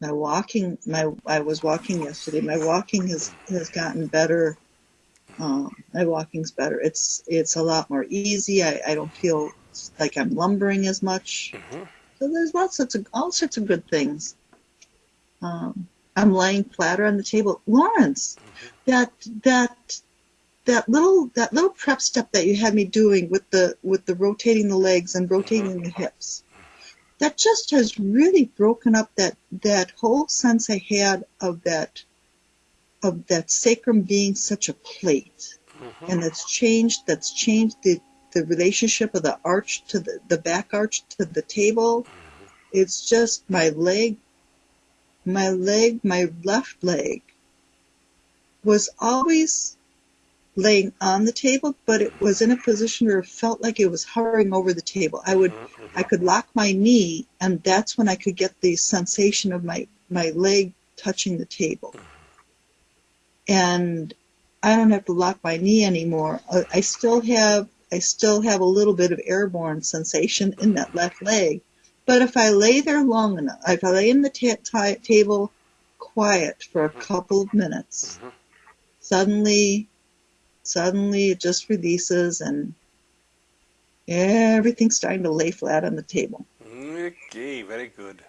my walking my I was walking yesterday. My walking has has gotten better. Um, my walking's better. It's it's a lot more easy. I, I don't feel like I'm lumbering as much. Mm-hmm. So there's lots of all sorts of good things. Um, I'm laying flatter on the table. Lawrence, that that that little that little prep step that you had me doing with the with the rotating the legs and rotating the hips that just has really broken up that that whole sense I had of that of that sacrum being such a plate. Mm-hmm. And that's changed that's changed the the relationship of the arch to the, the back arch to the table. Mm-hmm. It's just my leg my leg my left leg was always laying on the table, but it was in a position where it felt like it was hovering over the table. I would, mm-hmm. I could lock my knee, and that's when I could get the sensation of my my leg touching the table. And I don't have to lock my knee anymore. I still have, I still have a little bit of airborne sensation in that left leg. But if I lay there long enough, if I lay in the ta- ta- table quiet for a couple of minutes, mm-hmm. suddenly suddenly it just releases and everything's starting to lay flat on the table. Okay, very good.